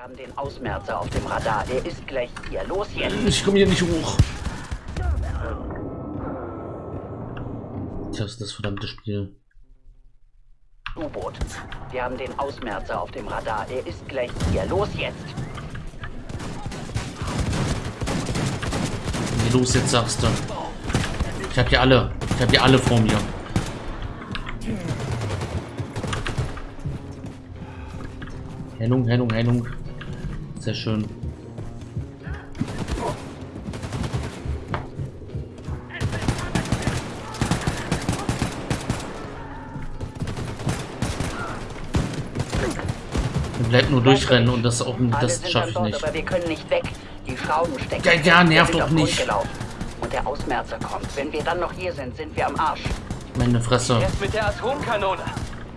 Wir haben den Ausmerzer auf dem Radar. Er ist gleich hier. Los jetzt. Ich komme hier nicht hoch. Das ist das verdammte Spiel. U-Boot. Wir haben den Ausmerzer auf dem Radar. Er ist gleich hier. Los jetzt. Los jetzt sagst du? Ich hab hier alle. Ich hab hier alle vor mir. Hennung, Hennung, Hennung. Sehr schön. Wir bleiben nur durchrennen und das auch das schaffe ich nicht. aber wir können nicht weg. Die Schrauben stecken. Ja, ja, nervt doch nicht. Und der Ausmerzer kommt. Wenn wir dann noch hier sind, sind wir am Arsch. Meine Fresse. Erst mit der Atomkanone.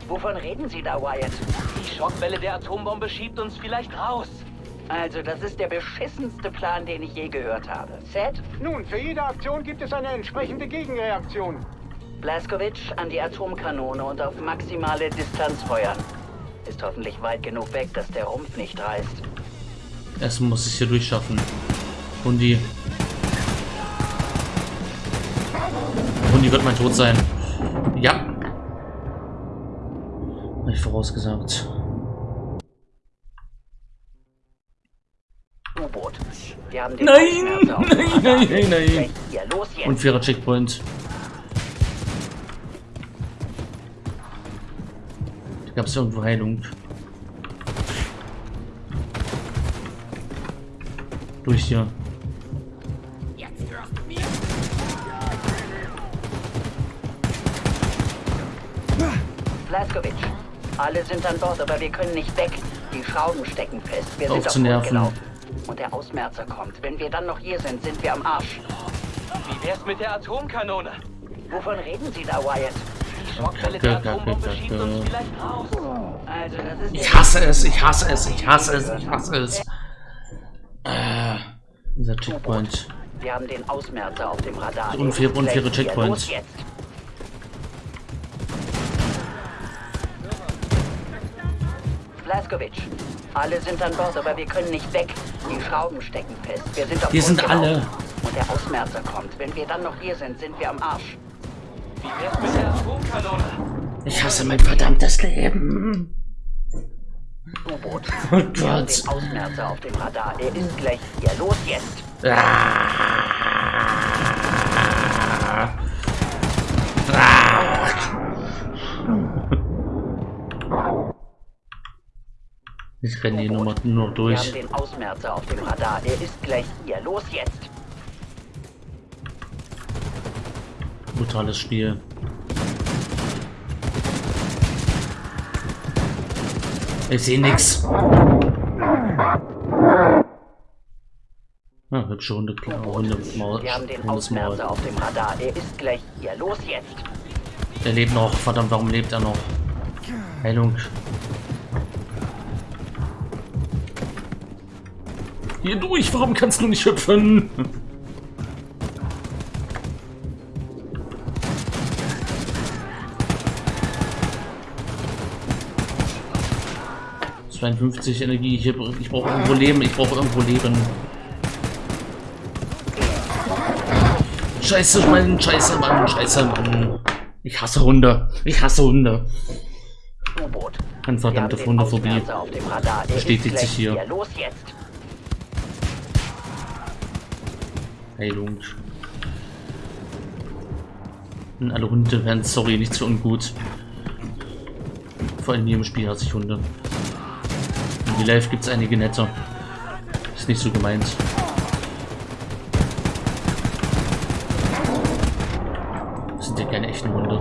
Wovon reden Sie da, Wyatt? Die Schockwelle der Atombombe schiebt uns vielleicht raus. Also, das ist der beschissenste Plan, den ich je gehört habe. Seth, Nun, für jede Aktion gibt es eine entsprechende Gegenreaktion. Blaskovic an die Atomkanone und auf maximale Distanz feuern. Ist hoffentlich weit genug weg, dass der Rumpf nicht reißt. Erstmal muss ich hier durchschaffen. Hundi. Hundi wird mein Tod sein. Ja. Hab ich vorausgesagt. U-Boot. Wir haben den Nein! Nein, nein, nein, nein. Hier, los jetzt. Unfairer Checkpoint. Da gab es irgendwo Heilung. Durch hier. Blaskovic. Alle sind an Bord, aber wir können nicht weg. Die Schrauben stecken fest. Wir Auf sind zu nerven. gelaufen. Und der Ausmerzer kommt. Wenn wir dann noch hier sind, sind wir am Arsch. Wie wär's mit der Atomkanone? Wovon reden Sie da, Wyatt? Die Schockwelle der Kacke, Atombombe Kacke, schiebt uns Kacke. vielleicht raus. Also, Ich hasse es, ich hasse es, ich hasse es, ich hasse es. Äh, dieser Checkpoint. Wir haben den Ausmerzer auf dem Radar. Unfaire gleich hier. Checkpoint. Los jetzt. Blaskovic. Alle sind an Bord, aber wir können nicht weg. Die Schrauben stecken fest. Wir sind auf Hier sind alle. Und der Ausmerzer kommt. Wenn wir dann noch hier sind, sind wir am Arsch. Wie wär's mit der Atomkanone? Ich hasse mein verdammtes Leben. U-Boot. Oh Gott. den Ausmerzer auf dem Radar. Er ist gleich hier. Los jetzt. Ich renne die Nummer nur noch Wir haben durch. den Ausmerzer auf dem Radar. Er ist gleich hier. Los jetzt. Brutales Spiel. Ich sehe nix. Ah, hübsche Hunde, klare Hunde, Maul, Wir haben den. Ausmerzer auf dem Radar. Er ist gleich hier. Los jetzt. Er lebt noch. Verdammt, warum lebt er noch? Heilung. Hier durch, warum kannst du nicht hüpfen? ...52 Energie, ich, ich brauche irgendwo Leben, ich brauche irgendwo Leben. Scheiße, Mann, scheiße, Mann, scheiße, Mann. Ich hasse Hunde, ich hasse Hunde. Eine verdammte Hundephobie. Bestätigt sich hier. Los jetzt. Heilung. Und alle Hunde werden, sorry, nicht so ungut. Vor allem hier im Spiel hasse ich Hunde. In Real Life gibt es einige nette. Ist nicht so gemeint. Das sind ja keine echten Hunde.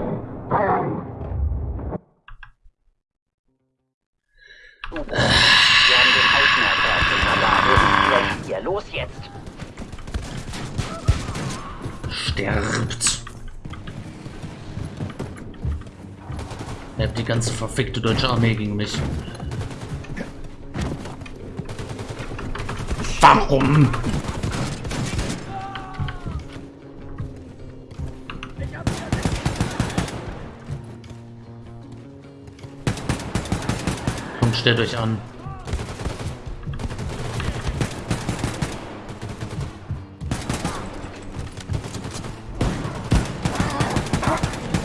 U-Boot. Wir haben den Ausmerzer auf dem Radar. Er ist gleich hier. Los jetzt. Sterbt. Ihr habt die ganze verfickte deutsche Armee gegen mich. Warum? Kommt, stellt euch an.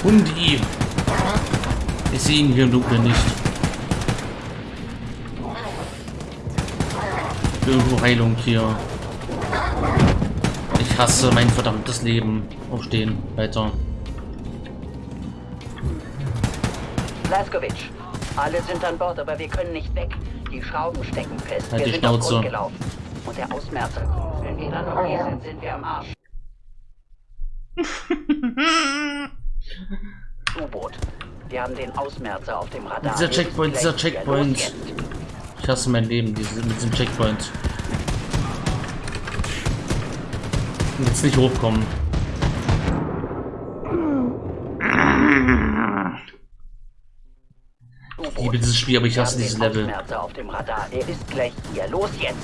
Hundi! Ich sehe ihn hier im Dunkeln nicht. Irgendwo Heilung hier. Ich hasse mein verdammtes Leben. Aufstehen, weiter. Laskovic, alle sind an Bord, aber wir können nicht weg. Die Schrauben stecken fest. Halt wir die sind auf Schnauze. Grund gelaufen. Und der Ausmerzer. Wenn wir dann noch hier sind, sind wir am Arsch. U-Boot. Wir haben den Ausmerzer auf dem Radar. Dieser Er Checkpoint, dieser. Checkpoint. Ich hasse mein Leben diese, mit diesem Checkpoint. Jetzt nicht hochkommen. Ich liebe dieses Spiel, aber ich hasse dieses Level. Ausmerzer auf dem Radar. Er ist gleich hier. Los jetzt.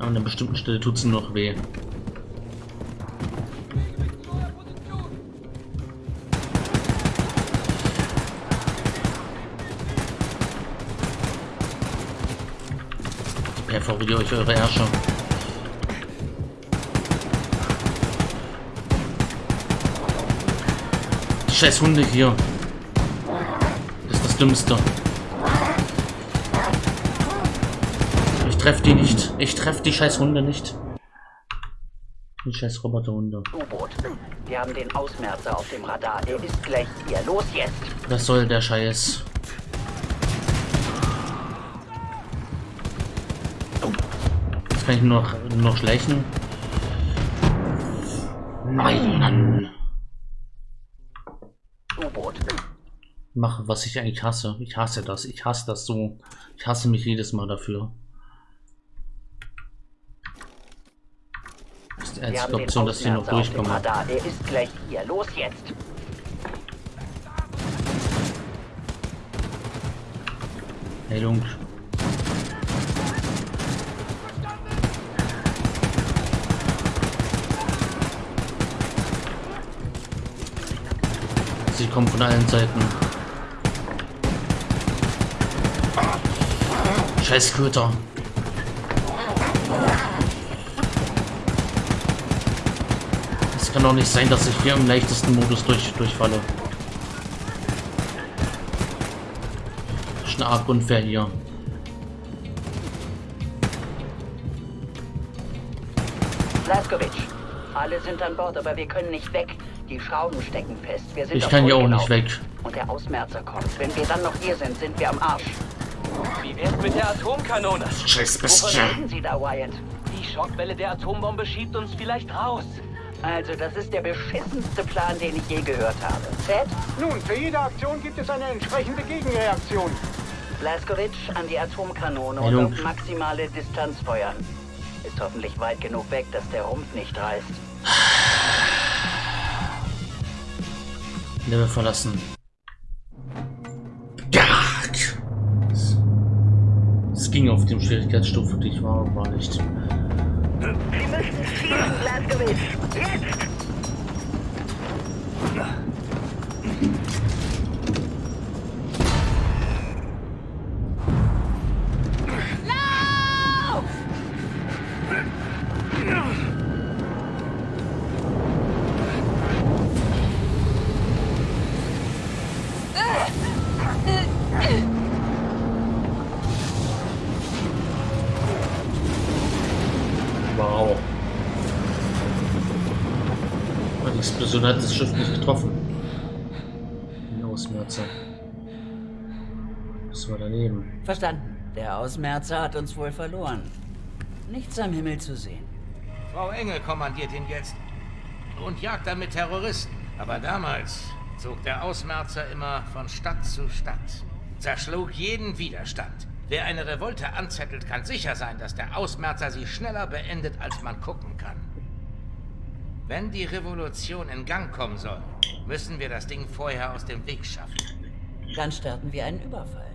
An einer bestimmten Stelle tut es nur noch weh. Ich perforiere euch eure Ärsche. Die scheiß Hunde hier. Das ist das Dümmste. Ich treffe die nicht. Ich treffe die scheiß Hunde nicht. Die scheiß Roboterhunde. U-Boot. Wir haben den Ausmerzer auf dem Radar. Er ist gleich hier. Los jetzt. Was soll der Scheiß? Jetzt kann ich nur noch, noch schleichen. Nein. U-Boot. Mache, was ich eigentlich hasse. Ich hasse das. Ich hasse das so. Ich hasse mich jedes Mal dafür. Ist die einzige Option, dass ich noch durchkomme. Er ist gleich hier. Los jetzt. Heilung. Sie kommen von allen Seiten. Scheiß Köter. Es kann doch nicht sein, dass ich hier im leichtesten Modus durch, durchfalle. Das ist eine arg unfair hier. Laskovic. Alle sind an Bord, aber wir können nicht weg. Die Schrauben stecken fest. Wir sind Ich kann hier auch nicht weg. Und der Ausmerzer kommt. Wenn wir dann noch hier sind, sind wir am Arsch. Wie wär's mit der Atomkanone? Scheiß Wovon reden Sie da, Wyatt? Die Schockwelle der Atombombe schiebt uns vielleicht raus. Also, das ist der beschissenste Plan, den ich je gehört habe. Ted? Nun, für jede Aktion gibt es eine entsprechende Gegenreaktion. Blaskovic an die Atomkanone Heilung. und auf maximale Distanz feuern. Ist hoffentlich weit genug weg, dass der Rumpf nicht reißt. Level verlassen. Gark. Es ging auf dem Schwierigkeitsstufe, die ich war, war nicht. Sie müssen schießen, Blaskovic! Jetzt! Explosion hat das Schiff nicht getroffen. Den Ausmerzer. Das war daneben. Verstanden. Der Ausmerzer hat uns wohl verloren. Nichts am Himmel zu sehen. Frau Engel kommandiert ihn jetzt und jagt damit Terroristen. Aber damals zog der Ausmerzer immer von Stadt zu Stadt, zerschlug jeden Widerstand. Wer eine Revolte anzettelt, kann sicher sein, dass der Ausmerzer sie schneller beendet, als man gucken kann. Wenn die Revolution in Gang kommen soll, müssen wir das Ding vorher aus dem Weg schaffen. Dann starten wir einen Überfall.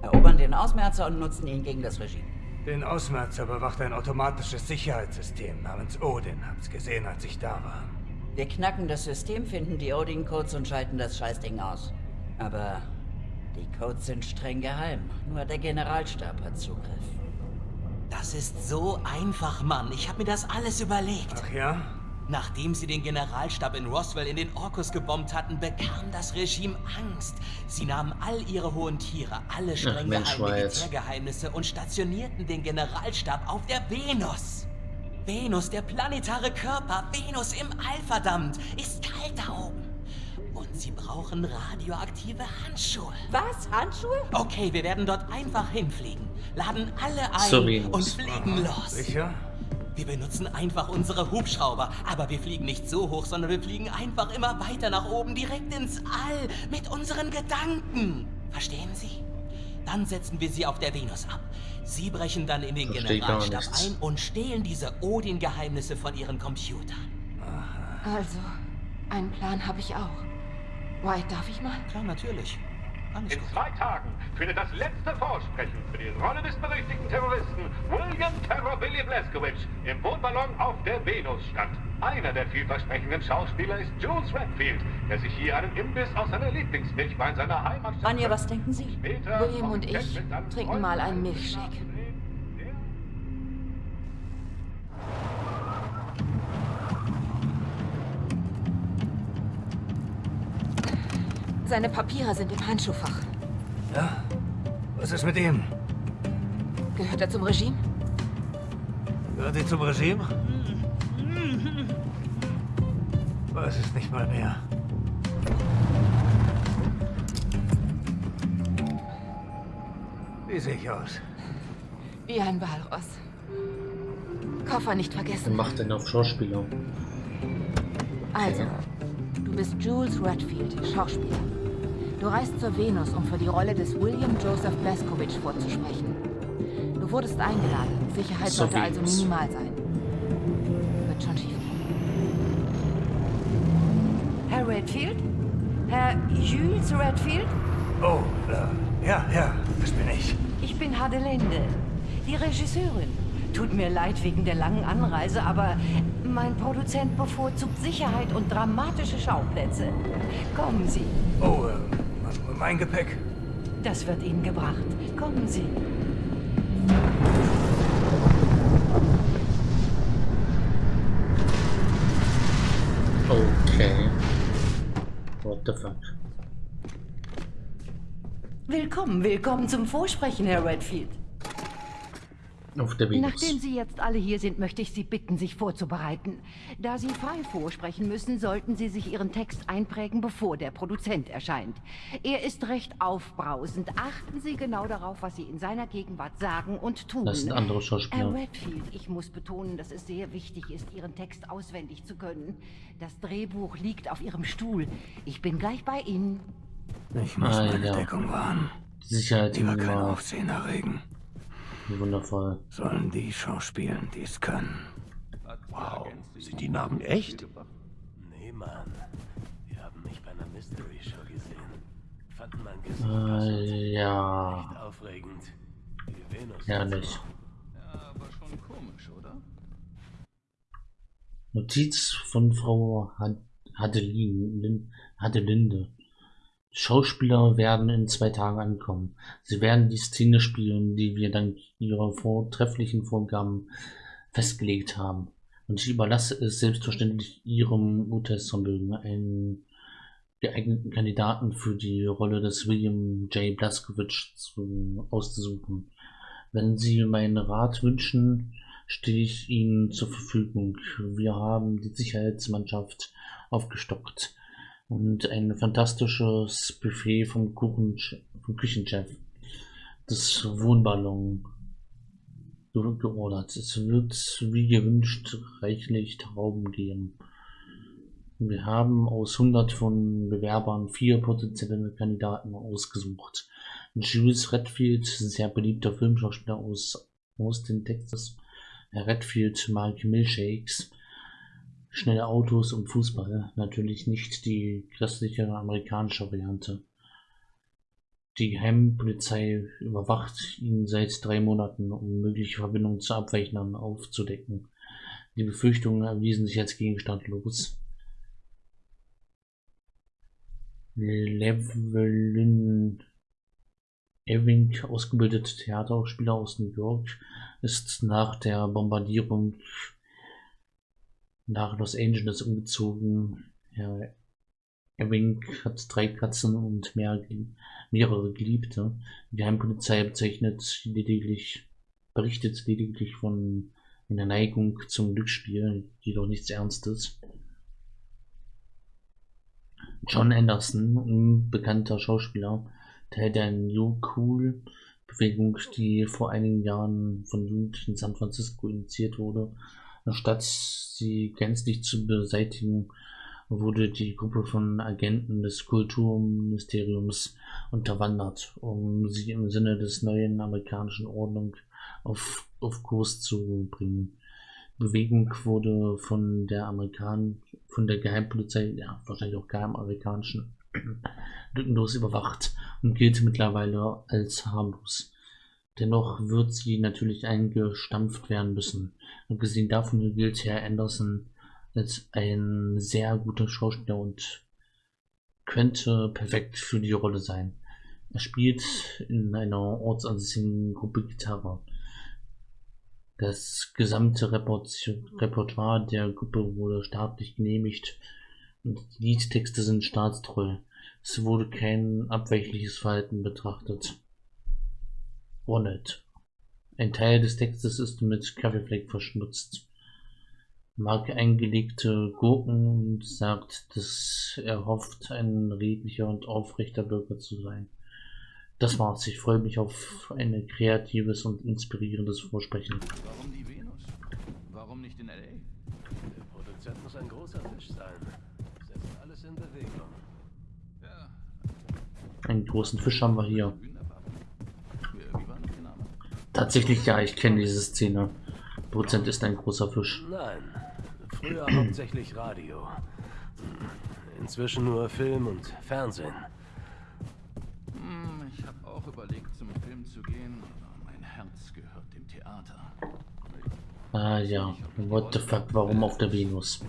Erobern den Ausmerzer und nutzen ihn gegen das Regime. Den Ausmerzer bewacht ein automatisches Sicherheitssystem namens Odin. Hab's gesehen, als ich da war. Wir knacken das System, finden die Odin-Codes und schalten das Scheißding aus. Aber die Codes sind streng geheim. Nur der Generalstab hat Zugriff. Das ist so einfach, Mann. Ich habe mir das alles überlegt. Ach ja? Nachdem sie den Generalstab in Roswell in den Orkus gebombt hatten, bekam das Regime Angst. Sie nahmen all ihre hohen Tiere, alle streng Mensch, geheimen. Militärgeheimnisse und stationierten den Generalstab auf der Venus. Venus, der planetare Körper, Venus im All, verdammt, ist kalt da oben. Und sie brauchen radioaktive Handschuhe. Was? Handschuhe? Okay, wir werden dort einfach hinfliegen, laden alle ein Venus. und fliegen los. Sicher? Wir benutzen einfach unsere Hubschrauber, aber wir fliegen nicht so hoch, sondern wir fliegen einfach immer weiter nach oben, direkt ins All, mit unseren Gedanken. Verstehen Sie? Dann setzen wir sie auf der Venus ab. Sie brechen dann in den Generalstab ein und stehlen diese Odin-Geheimnisse von ihren Computern. Also, einen Plan habe ich auch. White, darf ich mal? Klar, natürlich. In zwei Tagen findet das letzte Vorsprechen für die Rolle des berüchtigten Terroristen William Terror Billy Blazkowicz im Wohnballon auf der Venus statt. Einer der vielversprechenden Schauspieler ist Jules Redfield, der sich hier einen Imbiss aus seiner Lieblingsmilch bei seiner Heimatstadt... Anja, was denken Sie? Später William und ich trinken mal einen Milchshake. Seine Papiere sind im Handschuhfach. Ja? Was ist mit ihm? Gehört er zum Regime? Gehört sie zum Regime? Weiß es nicht mal mehr. Wie sehe ich aus? Wie ein Walross. Koffer nicht vergessen. macht denn auf Schauspieler? Also, du bist Jules Redfield, Schauspieler. Du reist zur Venus, um für die Rolle des William Joseph Blaskowicz vorzusprechen. Du wurdest eingeladen. Sicherheit Zur sollte also minimal sein. Wird schon schief gehen. Herr Redfield? Herr Jules Redfield? Oh, äh, ja, ja, das bin ich. Ich bin Hadelinde, die Regisseurin. Tut mir leid wegen der langen Anreise, aber mein Produzent bevorzugt Sicherheit und dramatische Schauplätze. Kommen Sie, Oh, äh, mein Gepäck. das wird Ihnen gebracht. Kommen Sie. Okay. What the fuck? Willkommen, willkommen zum Vorsprechen, Herr Redfield. Auf der Venus. Nachdem Sie jetzt alle hier sind, möchte ich Sie bitten, sich vorzubereiten. Da Sie frei vorsprechen müssen, sollten Sie sich Ihren Text einprägen, bevor der Produzent erscheint. Er ist recht aufbrausend. Achten Sie genau darauf, was Sie in seiner Gegenwart sagen und tun. Das sind andere Herr Schauspieler. Redfield, ich muss betonen, dass es sehr wichtig ist, Ihren Text auswendig zu können. Das Drehbuch liegt auf Ihrem Stuhl. Ich bin gleich bei Ihnen. Ich muss Ah, meine ja. Deckung wahren. Die Sicherheit Lieber kein immer Aufsehen erregen. Wundervoll. Sollen die schauspielen, die es können. Wow, sind die Namen echt? Nee, Mann. Wir haben mich bei einer Mystery Show gesehen. Fanden mein Gesicht Äh, ja. echt aufregend. Die Venus. Herrlich. Ja, aber schon komisch, oder? Notiz von Frau Had- Hadelin, Lin- Hadelinde. Schauspieler werden in zwei Tagen ankommen. Sie werden die Szene spielen, die wir dank ihrer vortrefflichen Vorgaben festgelegt haben. Und ich überlasse es selbstverständlich Ihrem Urteilsvermögen, einen geeigneten Kandidaten für die Rolle des William J. Blaskowitz zu, auszusuchen. Wenn Sie meinen Rat wünschen, stehe ich Ihnen zur Verfügung. Wir haben die Sicherheitsmannschaft aufgestockt und ein fantastisches Buffet vom, Kuchen, vom Küchenchef des Wohnballon ge- geordert. Es wird wie gewünscht reichlich Trauben geben. Wir haben aus 100 von Bewerbern vier potenzielle Kandidaten ausgesucht. Jules Redfield, sehr beliebter Filmschauspieler aus Austin, Texas. Herr Redfield mag Milchshakes, schnelle Autos und Fußball. Natürlich nicht die christliche amerikanische Variante. Die Geheimpolizei überwacht ihn seit drei Monaten, um mögliche Verbindungen zu Abweichnern aufzudecken. Die Befürchtungen erwiesen sich als gegenstandlos. Llewellyn Ewing, ausgebildeter Theaterspieler aus New York, ist nach der Bombardierung nach Los Angeles umgezogen. Herr Ewing hat drei Katzen und mehr, mehrere Geliebte. Die Geheimpolizei bezeichnet lediglich, berichtet lediglich von einer Neigung zum Glücksspiel, jedoch nichts Ernstes. John Anderson, ein bekannter Schauspieler, Teil der New Cool Bewegung, die vor einigen Jahren von Jugendlichen in San Francisco initiiert wurde. Anstatt sie gänzlich zu beseitigen, wurde die Gruppe von Agenten des Kulturministeriums unterwandert, um sie im Sinne des neuen amerikanischen Ordnung auf, auf Kurs zu bringen. Bewegung wurde von der Amerikan von der Geheimpolizei, ja, wahrscheinlich auch geheimaramerikanischen, lückenlos überwacht und gilt mittlerweile als harmlos. Dennoch wird sie natürlich eingestampft werden müssen. Abgesehen davon gilt Herr Anderson als ein sehr guter Schauspieler und könnte perfekt für die Rolle sein. Er spielt in einer ortsansässigen Gruppe Gitarre. Das gesamte Repertoire der Gruppe wurde staatlich genehmigt und die Liedtexte sind staatstreu. Es wurde kein abweichliches Verhalten betrachtet. Bonnet. Ein Teil des Textes ist mit Kaffeefleck verschmutzt mag eingelegte Gurken und sagt, dass er hofft, ein redlicher und aufrechter Bürger zu sein. Das war's. Ich freue mich auf ein kreatives und inspirierendes Vorsprechen. Warum die Venus? Warum nicht in L.A.? Der Produzent muss ein großer Fisch sein. Setzt alles in Bewegung. Ja. Einen großen Fisch haben wir hier. Tatsächlich, ja, ich kenne diese Szene. Prozent ist ein großer Fisch. Nein, früher hauptsächlich Radio. Inzwischen nur Film und Fernsehen. Hm, ich habe auch überlegt, zum Film zu gehen, aber mein Herz gehört dem Theater. Ah ja, what the fuck, warum auf der Venus?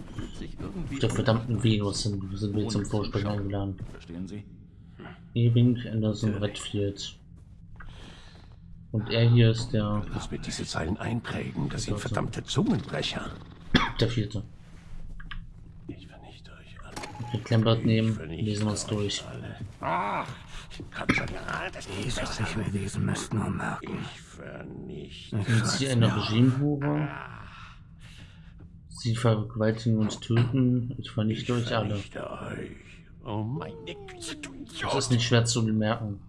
Auf der verdammten Venus sind, sind wir zum zu Vorsprechen eingeladen. Verstehen Sie? Ewing, Anderson, Redfield. Und er hier ist der, Muss mir diese Zeilen einprägen, das sind verdammte Zungenbrecher. der vierte. Ich vernichte euch alle. Wir Klemmbrett nehmen, lesen wir uns durch. Ach, komm schon, ja, das ist Was ich mir lesen müsste, nur merken. Ich vernichte. Sind sie eine Regimehure? Sie vergewaltigen und töten. Ich vernichte euch alle. Vernichte euch. Oh Das ist nicht schwer zu bemerken.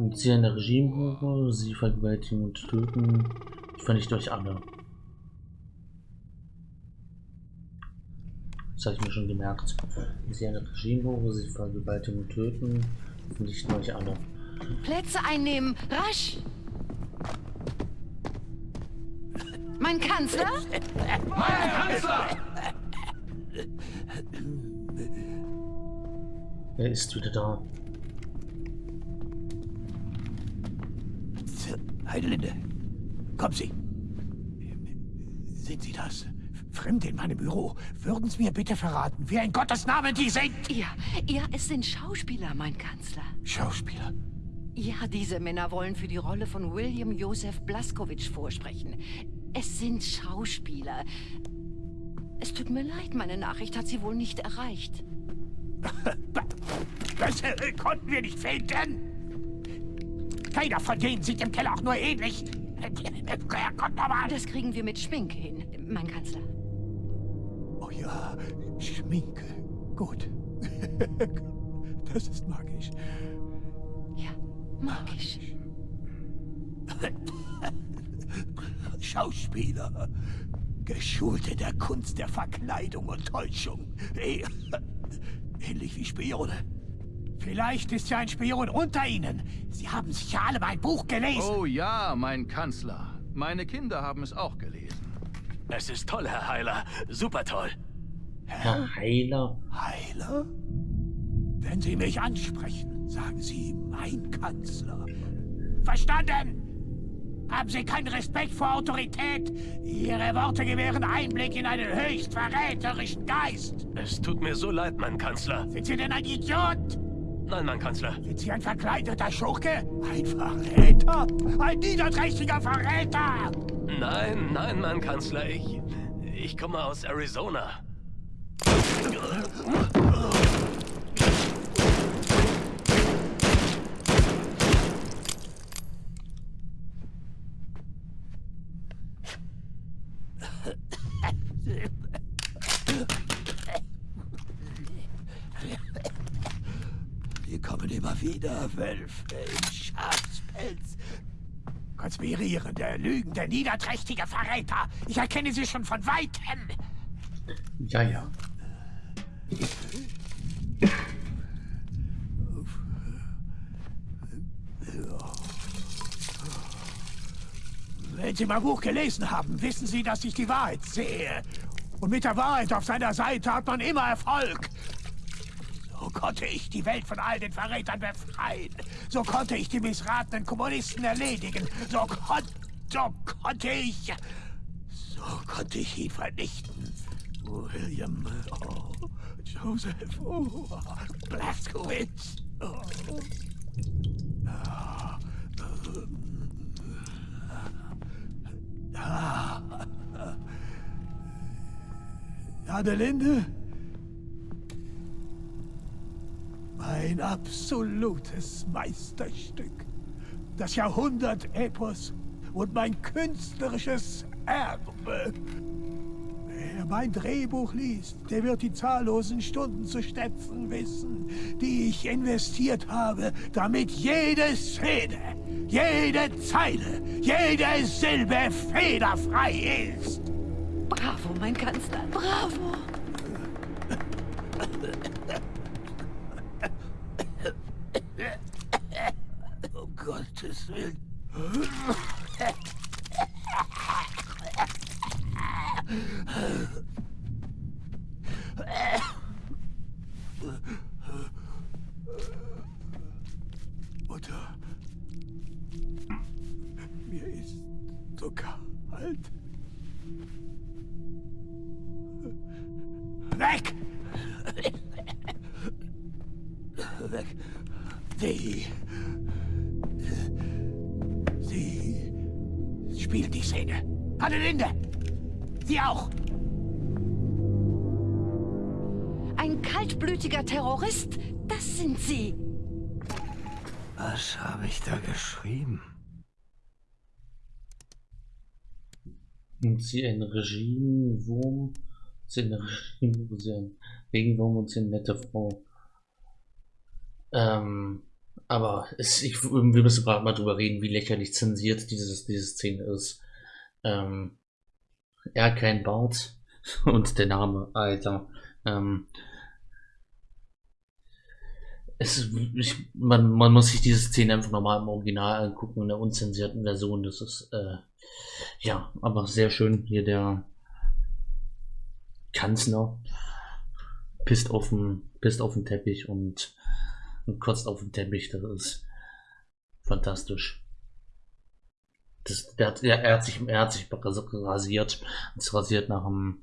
Sind sie eine Regimehure? Sie vergewaltigen und töten. Ich vernichte euch alle. Das habe ich mir schon gemerkt. Sie eine Regimehure? Sie vergewaltigen und töten. Ich vernichte euch alle. Plätze einnehmen, rasch! Mein Kanzler? Er ist wieder da. Heidelinde, kommen Sie. Sind Sie das? Fremde in meinem Büro. Würden Sie mir bitte verraten, wer in Gottes Namen die sind? Ja, ja, es sind Schauspieler, mein Kanzler. Schauspieler. Ja, diese Männer wollen für die Rolle von William Joseph Blaskowitsch vorsprechen. Es sind Schauspieler. Es tut mir leid, meine Nachricht hat sie wohl nicht erreicht. Bessere konnten wir nicht finden. Keiner von denen sieht im Keller auch nur ähnlich. Herrgott nochmal. Das kriegen wir mit Schminke hin, mein Kanzler. Oh ja, Schminke. Gut. Das ist magisch. Ja, magisch. Schauspieler. Geschult in der Kunst der Verkleidung und Täuschung. Eh, Ähnlich wie Spione. Vielleicht ist ja ein Spion unter Ihnen. Sie haben sicher alle mein Buch gelesen. Oh ja, mein Kanzler. Meine Kinder haben es auch gelesen. Es ist toll, Herr Heiler. Super toll. Herr Heiler. Heiler? Wenn Sie mich ansprechen, sagen Sie mein Kanzler. Verstanden? Haben Sie keinen Respekt vor Autorität? Ihre Worte gewähren Einblick in einen höchst verräterischen Geist. Es tut mir so leid, mein Kanzler. Sind Sie denn ein Idiot? Nein, mein Kanzler. Sind Sie ein verkleideter Schurke? Ein Verräter? Ein niederträchtiger Verräter! Nein, nein, mein Kanzler. Ich. Ich komme aus Arizona. Sie kommen immer wieder, Wölfe im Schafspelz. Konspirierende, lügende, niederträchtige Verräter. Ich erkenne sie schon von Weitem. Ja, ja. Wenn Sie mein Buch gelesen haben, wissen Sie, dass ich die Wahrheit sehe. Und mit der Wahrheit auf seiner Seite hat man immer Erfolg. Konnte ich die Welt von all den Verrätern befreien. So konnte ich die missratenen Kommunisten erledigen. So, kon so konnte ich... So konnte ich ihn vernichten. William... Oh, Joseph... Oh, Blaskowitz... Oh. Ah, Ah. Adelinde? Mein absolutes Meisterstück. Das Jahrhundert-Epos und mein künstlerisches Erbe. Wer mein Drehbuch liest, der wird die zahllosen Stunden zu schätzen wissen, die ich investiert habe, damit jede Szene, jede Zeile, jede Silbe fehlerfrei ist. Bravo, mein Kanzler, bravo! So kalt. Weg! Weg. Sie. Sie spielt die Szene. Adelinde! Sie auch! Ein kaltblütiger Terrorist, das sind Sie. Was habe ich da geschrieben? Und sie ein Regimewurm, sie ein Regime, sie ein Regenwurm und sie eine nette Frau. Ähm, aber es, ich, wir müssen gerade mal drüber reden, wie lächerlich zensiert dieses, diese Szene ist. Ähm, er hat keinen Bart und der Name, Alter. Ähm, es, ich, man, man muss sich diese Szene einfach nochmal im Original angucken, in der unzensierten Version. Das ist, äh, ja, aber sehr schön. Hier der Kanzler pisst auf den, pisst auf den Teppich und, und kotzt auf den Teppich. Das ist fantastisch. Das, der hat, er, hat sich, er hat sich rasiert, ist rasiert nach dem,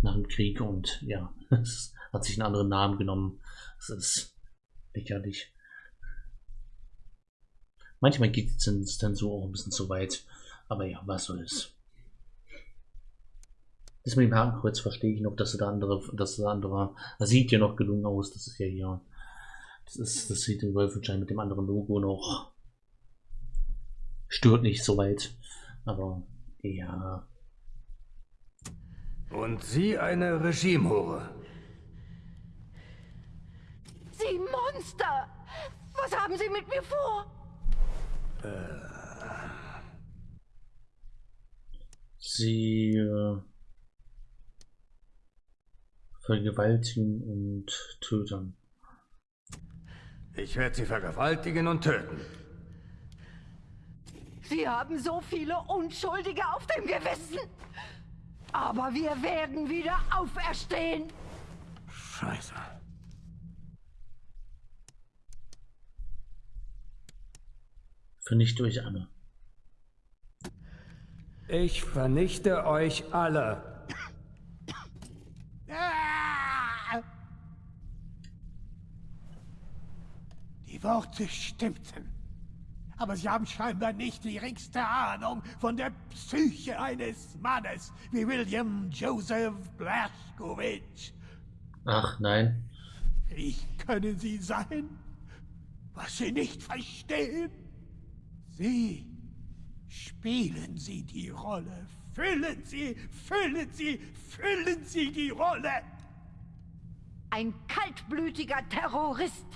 nach dem Krieg und ja, hat sich einen anderen Namen genommen. Es ist lächerlich. Manchmal geht es dann so auch ein bisschen zu weit. Aber ja, was soll's. Das mit dem Hakenkreuz verstehe ich noch, dass der andere, dass der andere, das sieht ja noch gelungen aus. Das ist ja hier, das ist, das sieht in Wolfenstein mit dem anderen Logo noch, stört nicht so weit. Aber ja. Und sie eine Regimehure. Sie Monster! Was haben Sie mit mir vor? Sie äh, vergewaltigen und töten. Ich werde sie vergewaltigen und töten. Sie haben so viele Unschuldige auf dem Gewissen. Aber wir werden wieder auferstehen. Scheiße. Vernichte euch alle. Ich vernichte euch alle. Die Worte stimmten. Aber sie haben scheinbar nicht die geringste Ahnung von der Psyche eines Mannes wie William Joseph Blaskowitz. Ach nein. Wie können Sie sein, was Sie nicht verstehen? Sie spielen Sie die Rolle. Füllen Sie, füllen Sie, füllen Sie die Rolle. Ein kaltblütiger Terrorist.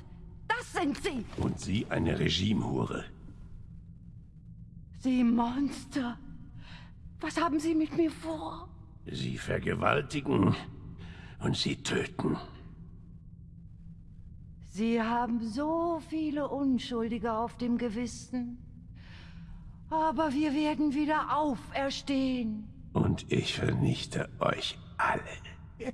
Das sind Sie. Und Sie eine Regimehure. Sie Monster. Was haben Sie mit mir vor? Sie vergewaltigen und Sie töten. Sie haben so viele Unschuldige auf dem Gewissen. Aber wir werden wieder auferstehen. Und ich vernichte euch alle.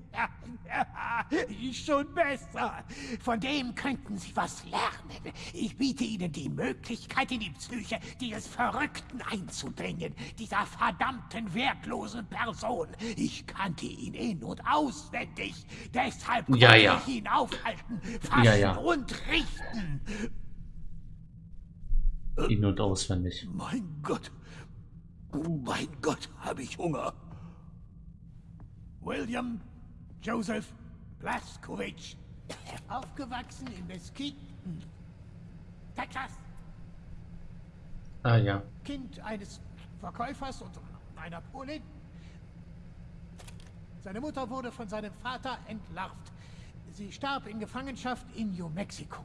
Schon besser. Von dem könnten Sie was lernen. Ich biete Ihnen die Möglichkeit, in die Psyche dieses Verrückten einzudringen. Dieser verdammten, wertlosen Person. Ich kannte ihn in- und auswendig. Deshalb konnte Ja, ja. ich ihn aufhalten, fassen Ja, ja. und richten. In- und auswendig. Mein Gott. Mein Gott, habe ich Hunger. William Joseph Blaskowitz. Aufgewachsen in Mesquite, Texas. Ah ja. Kind eines Verkäufers und einer Polin. Seine Mutter wurde von seinem Vater entlarvt. Sie starb in Gefangenschaft in New Mexico.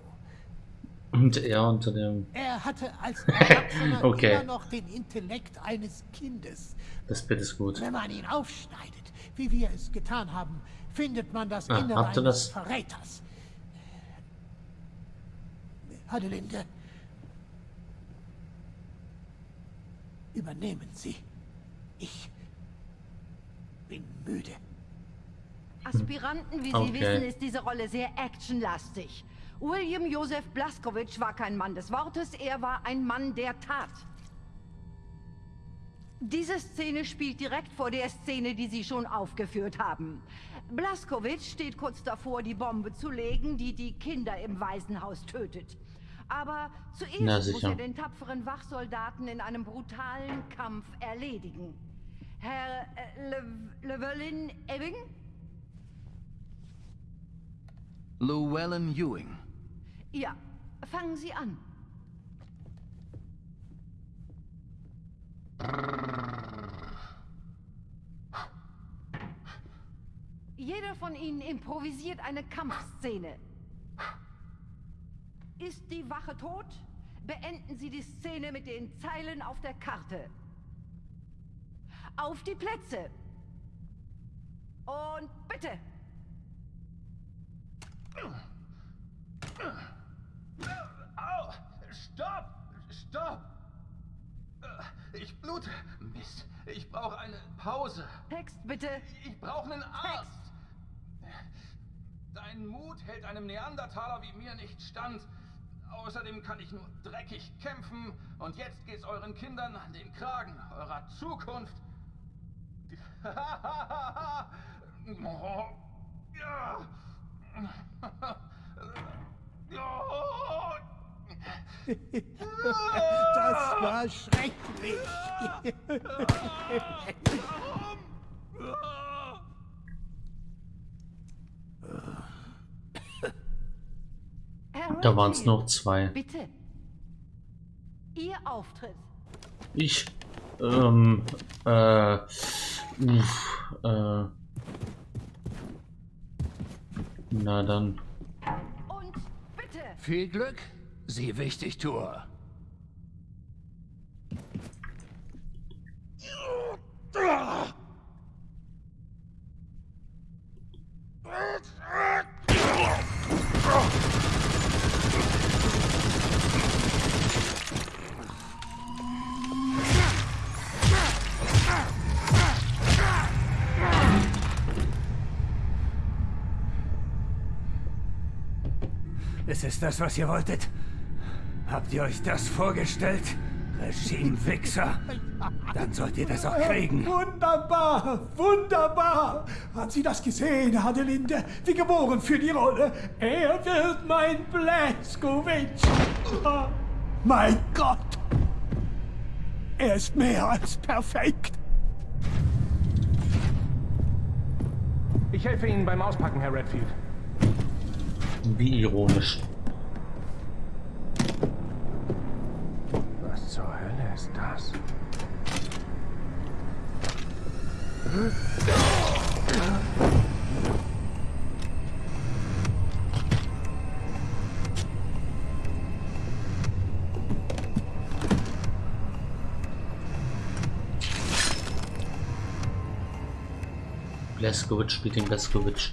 Und er unter dem. Er hatte als Erwachsener Okay. immer noch den Intellekt eines Kindes. Das Bild ist gut. Wenn man ihn aufschneidet, wie wir es getan haben, findet man das Ah, Innere eines das? Verräters. Adelinde, übernehmen Sie. Ich bin müde. Aspiranten, wie Sie Okay. wissen, ist diese Rolle sehr actionlastig. William Joseph Blaskowitz war kein Mann des Wortes, er war ein Mann der Tat. Diese Szene spielt direkt vor der Szene, die Sie schon aufgeführt haben. Blaskowitz steht kurz davor, die Bombe zu legen, die die Kinder im Waisenhaus tötet. Aber zuerst muss er den tapferen Wachsoldaten in einem brutalen Kampf erledigen. Herr äh, Le Llewellyn Ebbing? Llewellyn Ewing. Ja, fangen Sie an. Jeder von Ihnen improvisiert eine Kampfszene. Ist die Wache tot? Beenden Sie die Szene mit den Zeilen auf der Karte. Auf die Plätze. Und bitte. Stopp! Stopp! Ich blute. Mist. Ich brauche eine Pause. Text bitte. Ich brauche einen Arzt. Dein Mut hält einem Neandertaler wie mir nicht stand. Außerdem kann ich nur dreckig kämpfen. Und jetzt geht's euren Kindern an den Kragen. Eurer Zukunft. Das war schrecklich. Da waren es noch zwei. Bitte. Ihr Auftritt. Ich. Ähm. Äh. Uff, äh. Na dann. Und bitte. Viel Glück, Sie Wichtigtour. Ist es das, was ihr wolltet? Habt ihr euch das vorgestellt? Regime-Wichser. Dann sollt ihr das auch kriegen. Wunderbar, wunderbar. Haben Sie das gesehen, Adelinde? Wie geboren für die Rolle. Er wird mein Blaskowitsch. Oh, mein Gott. Er ist mehr als perfekt. Ich helfe Ihnen beim Auspacken, Herr Redfield. Wie ironisch. Was zur Hölle ist das? Blaskowitz spielt den Blaskowitz.